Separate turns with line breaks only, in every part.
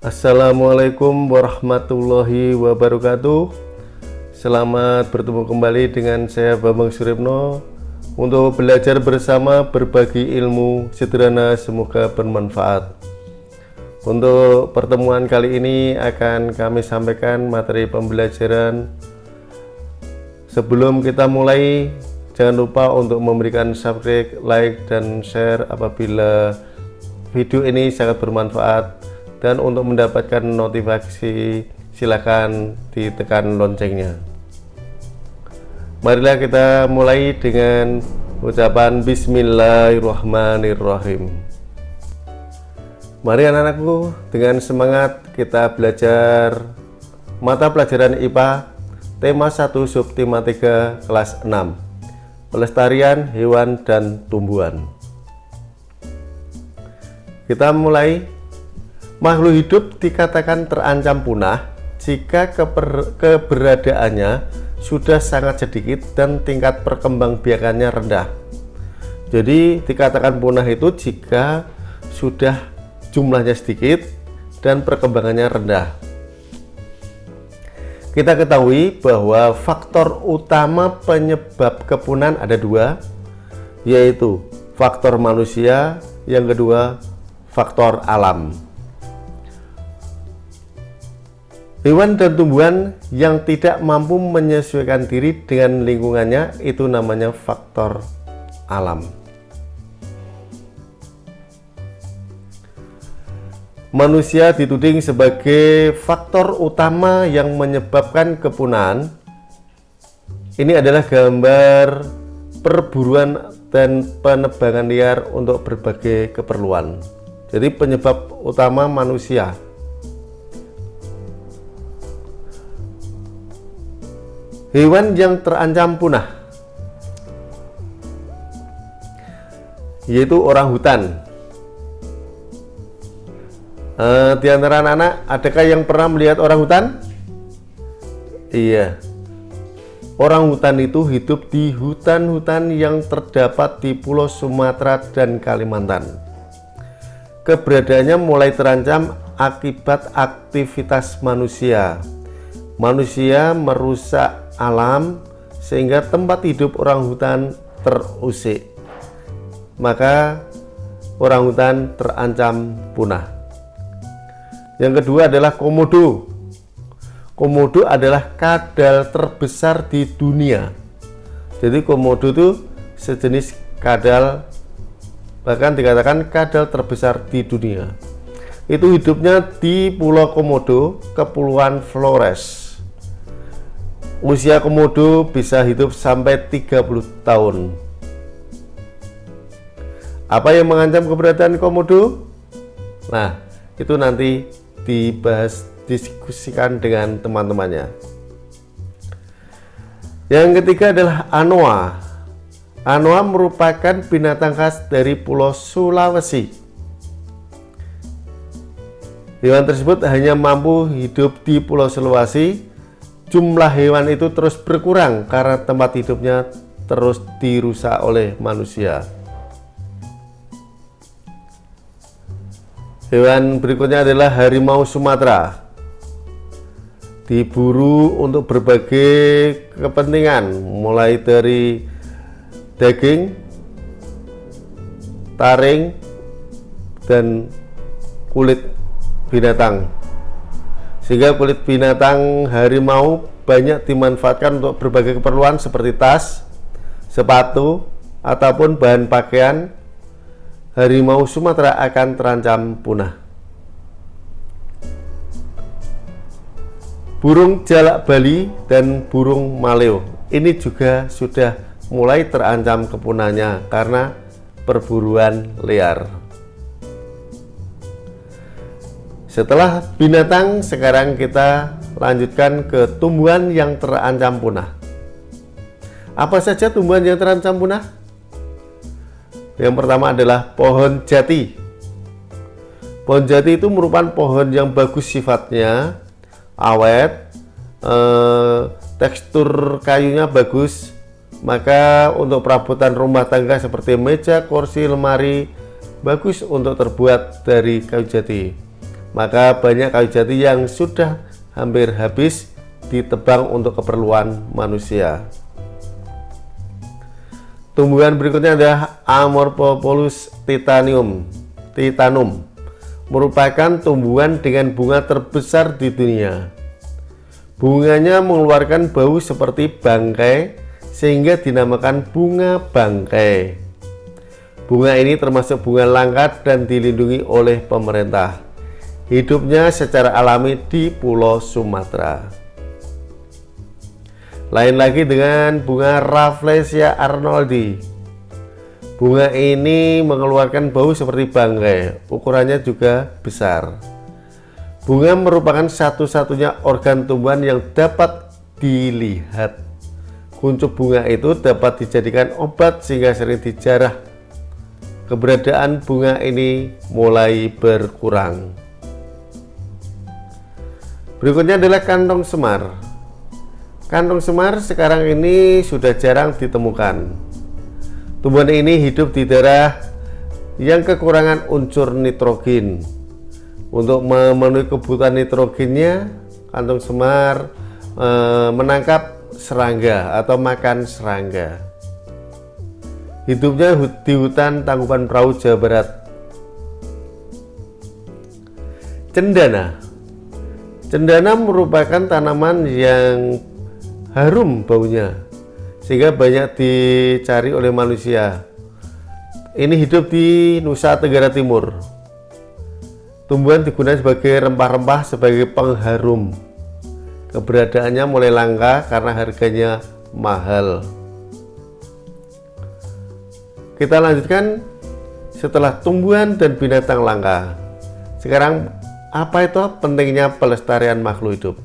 Assalamualaikum warahmatullahi wabarakatuh. Selamat bertemu kembali dengan saya Bambang Suripno Untuk belajar bersama berbagi ilmu sederhana semoga bermanfaat. Untuk pertemuan kali ini akan kami sampaikan materi pembelajaran. Sebelum kita mulai jangan lupa untuk memberikan subscribe, like, dan share apabila video ini sangat bermanfaat dan untuk mendapatkan notifikasi silakan ditekan loncengnya. Marilah kita mulai dengan ucapan bismillahirrahmanirrahim. Mari anak-anakku dengan semangat kita belajar mata pelajaran IPA tema 1 subtema 3 kelas 6 pelestarian hewan dan tumbuhan. Kita mulai Makhluk hidup dikatakan terancam punah jika keber, keberadaannya sudah sangat sedikit dan tingkat perkembangbiakannya rendah. Jadi dikatakan punah itu jika sudah jumlahnya sedikit dan perkembangannya rendah. Kita ketahui bahwa faktor utama penyebab kepunahan ada dua, yaitu faktor manusia, yang kedua faktor alam. Hewan dan tumbuhan yang tidak mampu menyesuaikan diri dengan lingkungannya itu namanya faktor alam. Manusia dituding sebagai faktor utama yang menyebabkan kepunahan. Ini adalah gambar perburuan dan penebangan liar untuk berbagai keperluan. Jadi penyebab utama manusia Hewan yang terancam punah yaitu orang hutan. Uh, di antara anak-anak, adakah yang pernah melihat orang hutan? Iya. Orang hutan itu hidup di hutan-hutan yang terdapat di Pulau Sumatera dan Kalimantan. Keberadaannya mulai terancam akibat aktivitas manusia. Manusia merusak alam sehingga tempat hidup orang hutan terusik. Maka orang hutan terancam punah. Yang kedua adalah komodo. Komodo adalah kadal terbesar di dunia. Jadi komodo itu sejenis kadal bahkan dikatakan kadal terbesar di dunia. Itu hidupnya di Pulau Komodo Kepulauan Flores Usia komodo bisa hidup sampai 30 tahun. Apa yang mengancam keberadaan komodo? Nah, itu nanti dibahas diskusikan dengan teman-temannya. Yang ketiga adalah anoa. Anoa merupakan binatang khas dari Pulau Sulawesi. Hewan tersebut hanya mampu hidup di Pulau Sulawesi jumlah hewan itu terus berkurang karena tempat hidupnya terus dirusak oleh manusia. Hewan berikutnya adalah harimau Sumatera. Diburu untuk berbagai kepentingan, mulai dari daging, taring, dan kulit binatang sehingga kulit binatang harimau banyak dimanfaatkan untuk berbagai keperluan seperti tas, sepatu, ataupun bahan pakaian harimau Sumatera akan terancam punah. Burung jalak Bali dan burung maleo ini juga sudah mulai terancam kepunahannya karena perburuan liar. Setelah binatang, sekarang kita lanjutkan ke tumbuhan yang terancam punah. Apa saja tumbuhan yang terancam punah? Yang pertama adalah pohon jati. Pohon jati itu merupakan pohon yang bagus sifatnya, awet, eh, tekstur kayunya bagus, maka untuk perabotan rumah tangga seperti meja, kursi, lemari bagus untuk terbuat dari kayu jati maka banyak kayu jati yang sudah hampir habis ditebang untuk keperluan manusia. Tumbuhan berikutnya adalah Amorphopolus titanium. Titanum merupakan tumbuhan dengan bunga terbesar di dunia. Bunganya mengeluarkan bau seperti bangkai sehingga dinamakan bunga bangkai. Bunga ini termasuk bunga langka dan dilindungi oleh pemerintah. Hidupnya secara alami di Pulau Sumatera. Lain lagi dengan bunga Rafflesia arnoldi. Bunga ini mengeluarkan bau seperti bangkai, ukurannya juga besar. Bunga merupakan satu-satunya organ tumbuhan yang dapat dilihat. Kuncup bunga itu dapat dijadikan obat sehingga sering dijarah. Keberadaan bunga ini mulai berkurang. Berikutnya adalah kantong semar. Kantong semar sekarang ini sudah jarang ditemukan. Tumbuhan ini hidup di daerah yang kekurangan unsur nitrogen. Untuk memenuhi kebutuhan nitrogennya, kantong semar e, menangkap serangga atau makan serangga. Hidupnya di hutan Tangkuban Perahu, Jawa Barat. Cendana Cendana merupakan tanaman yang harum baunya sehingga banyak dicari oleh manusia. Ini hidup di Nusa Tenggara Timur. Tumbuhan digunakan sebagai rempah-rempah sebagai pengharum. Keberadaannya mulai langka karena harganya mahal. Kita lanjutkan setelah tumbuhan dan binatang langka. Sekarang apa itu pentingnya pelestarian makhluk hidup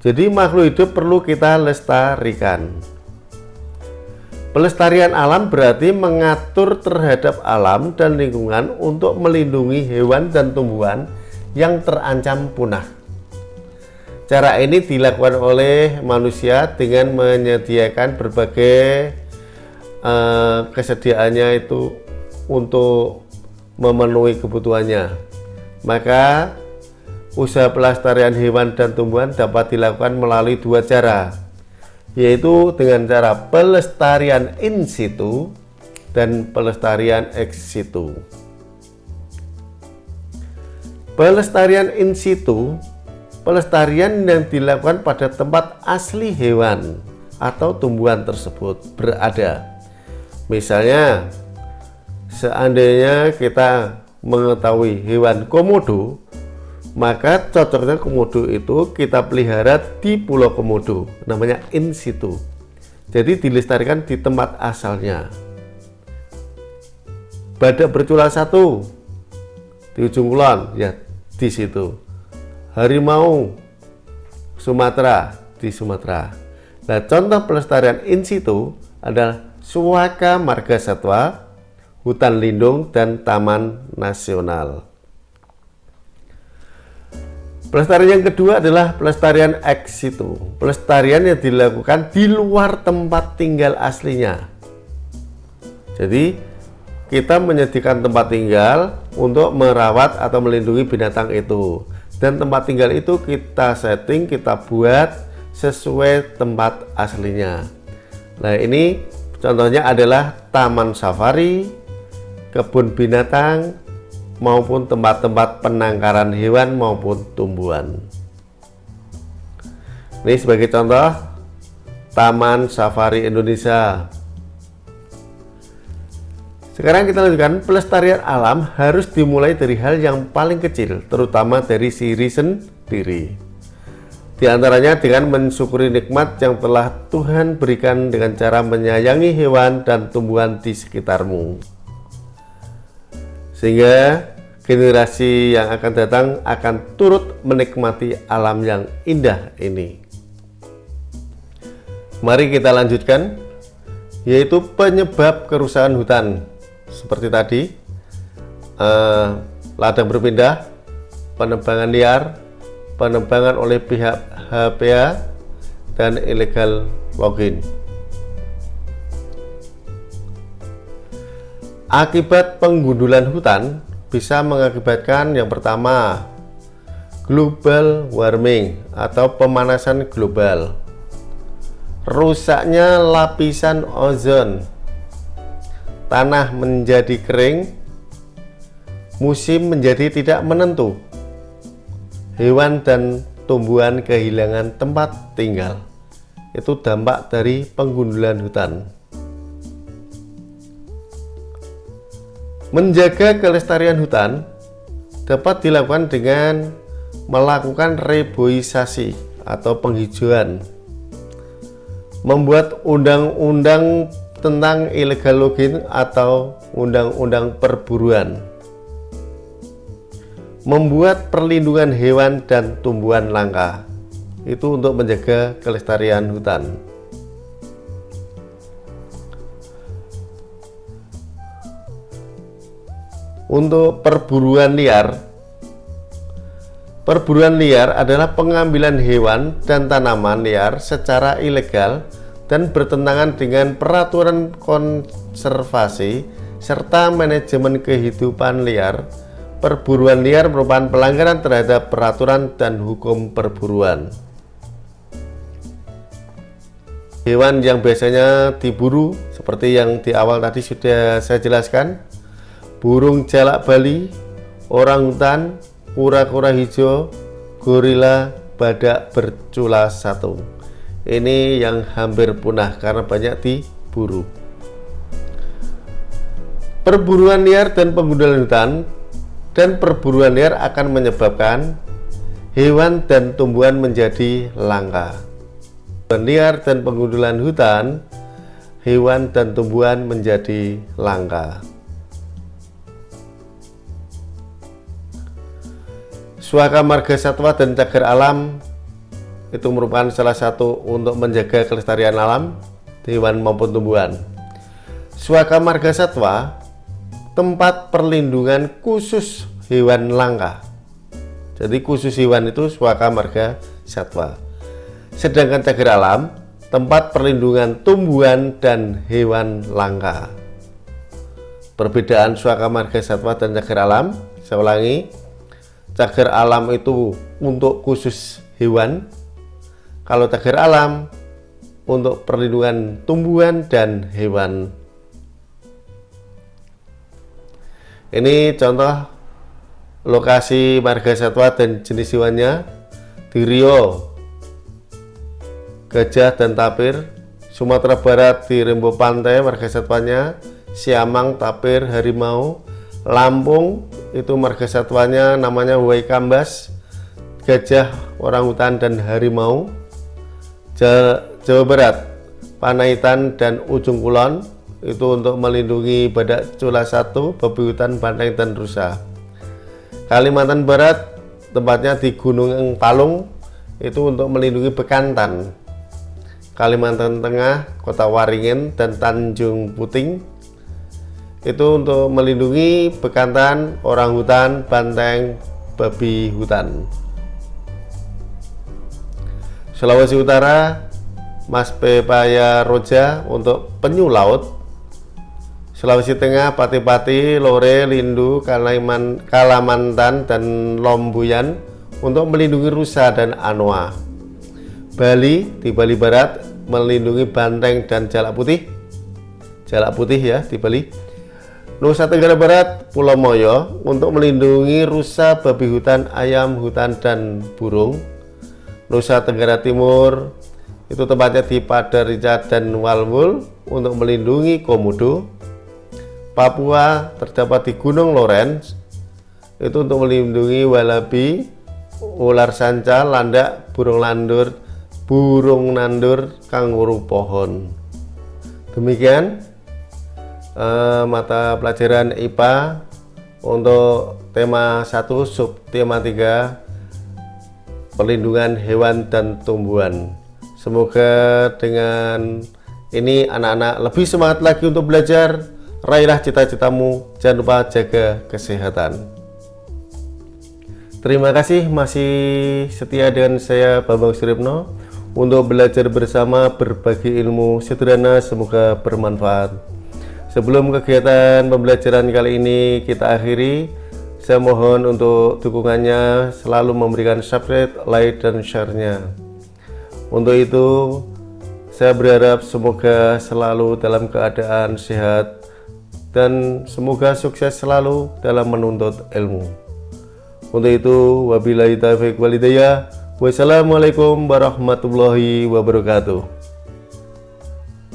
jadi makhluk hidup perlu kita lestarikan. Pelestarian alam berarti mengatur terhadap alam dan lingkungan untuk melindungi hewan dan tumbuhan yang terancam punah. Cara ini dilakukan oleh manusia dengan menyediakan berbagai uh, kesediaannya itu untuk memenuhi kebutuhannya. Maka Usaha pelestarian hewan dan tumbuhan dapat dilakukan melalui dua cara, yaitu dengan cara pelestarian in situ dan pelestarian ex situ. Pelestarian in situ, pelestarian yang dilakukan pada tempat asli hewan atau tumbuhan tersebut berada. Misalnya, seandainya kita mengetahui hewan komodo maka cocoknya komodo itu kita pelihara di pulau komodo namanya in situ. Jadi dilestarikan di tempat asalnya. Badak bercula satu di ujung kulon ya di situ. Harimau Sumatera di Sumatera. Nah contoh pelestarian in situ adalah Suaka Marga Satwa hutan lindung dan taman nasional Pelestarian yang kedua adalah pelestarian ex situ. Pelestarian yang dilakukan di luar tempat tinggal aslinya. Jadi kita menyediakan tempat tinggal untuk merawat atau melindungi binatang itu. Dan tempat tinggal itu kita setting, kita buat sesuai tempat aslinya. Nah ini contohnya adalah taman safari, kebun binatang, maupun tempat-tempat penangkaran hewan maupun tumbuhan. Ini sebagai contoh Taman Safari Indonesia. Sekarang kita lanjutkan pelestarian alam harus dimulai dari hal yang paling kecil, terutama dari diri. Di antaranya dengan mensyukuri nikmat yang telah Tuhan berikan dengan cara menyayangi hewan dan tumbuhan di sekitarmu sehingga generasi yang akan datang akan turut menikmati alam yang indah ini. Mari kita lanjutkan, yaitu penyebab kerusakan hutan. Seperti tadi, eh, ladang berpindah, penebangan liar, penebangan oleh pihak HPA, dan illegal logging. Akibat penggundulan hutan bisa mengakibatkan yang pertama global warming atau pemanasan global. Rusaknya lapisan ozon. Tanah menjadi kering musim menjadi tidak menentu. Hewan dan tumbuhan kehilangan tempat tinggal. Itu dampak dari penggundulan hutan menjaga kelestarian hutan dapat dilakukan dengan melakukan reboisasi atau penghijauan. Membuat undang-undang tentang illegal logging atau undang-undang perburuan. Membuat perlindungan hewan dan tumbuhan langka. Itu untuk menjaga kelestarian hutan untuk perburuan liar Perburuan liar adalah pengambilan hewan dan tanaman liar secara ilegal dan bertentangan dengan peraturan konservasi serta manajemen kehidupan liar. Perburuan liar merupakan pelanggaran terhadap peraturan dan hukum perburuan. Hewan yang biasanya diburu seperti yang di awal tadi sudah saya jelaskan, burung jalak Bali, orang hutan, kura-kura hijau, gorila, badak bercula satu. Ini yang hampir punah karena banyak diburu. Perburuan liar dan penggundulan hutan dan perburuan liar akan menyebabkan hewan dan tumbuhan menjadi langka. Perburuan liar dan penggundulan hutan, hewan dan tumbuhan menjadi langka. Suaka marga satwa dan cagar alam itu merupakan salah satu untuk menjaga kelestarian alam hewan maupun tumbuhan. Suaka marga satwa tempat perlindungan khusus hewan langka. Jadi khusus hewan itu suaka marga satwa. Sedangkan cagar alam tempat perlindungan tumbuhan dan hewan langka. Perbedaan suaka marga satwa dan cagar alam, saya ulangi, cagar alam itu untuk khusus hewan. Kalau cagar alam untuk perlindungan tumbuhan dan hewan. Ini contoh lokasi marga satwa dan jenis hewannya. Di Rio gajah dan tapir Sumatera Barat di Rembo Pantai marga satwanya Siamang, tapir, harimau Lampung itu marga satwanya namanya Huai Kambas gajah orangutan dan harimau Jawa Barat Panaitan dan Ujung Kulon itu untuk melindungi badak cula satu, babi hutan, dan rusa. Kalimantan Barat tempatnya di Gunung Palung itu untuk melindungi bekantan. Kalimantan Tengah, Kota Waringin dan Tanjung Puting itu untuk melindungi bekantan, orang hutan, banteng, babi hutan. Sulawesi Utara, Mas Pepaya Roja untuk penyu laut. Sulawesi Tengah, Pati-Pati, Lore, Lindu, Kaliman, Kalamantan, dan Lombuyan untuk melindungi rusa dan anoa. Bali di Bali Barat melindungi banteng dan jalak putih. Jalak putih ya di Bali Nusa Tenggara Barat, Pulau Moyo untuk melindungi rusa, babi hutan, ayam hutan, dan burung. Nusa Tenggara Timur itu tempatnya di Padarica dan Walmul untuk melindungi komodo. Papua terdapat di Gunung Lawrence itu untuk melindungi walabi, ular sanca, landak, burung landur, burung nandur, kanguru pohon. Demikian uh, mata pelajaran IPA untuk tema 1 sub tema 3 perlindungan hewan dan tumbuhan. Semoga dengan ini anak-anak lebih semangat lagi untuk belajar. Raihlah cita-citamu jangan lupa jaga kesehatan. Terima kasih masih setia dengan saya Bambang Suripno untuk belajar bersama berbagi ilmu sederhana semoga bermanfaat Sebelum kegiatan pembelajaran kali ini kita akhiri, Saya mohon untuk dukungannya selalu memberikan subscribe, like, dan share-nya. Untuk itu, saya berharap semoga selalu dalam keadaan sehat dan semoga sukses selalu dalam menuntut ilmu. Untuk itu, wabillahi taufiq walidayah. Wassalamualaikum warahmatullahi wabarakatuh.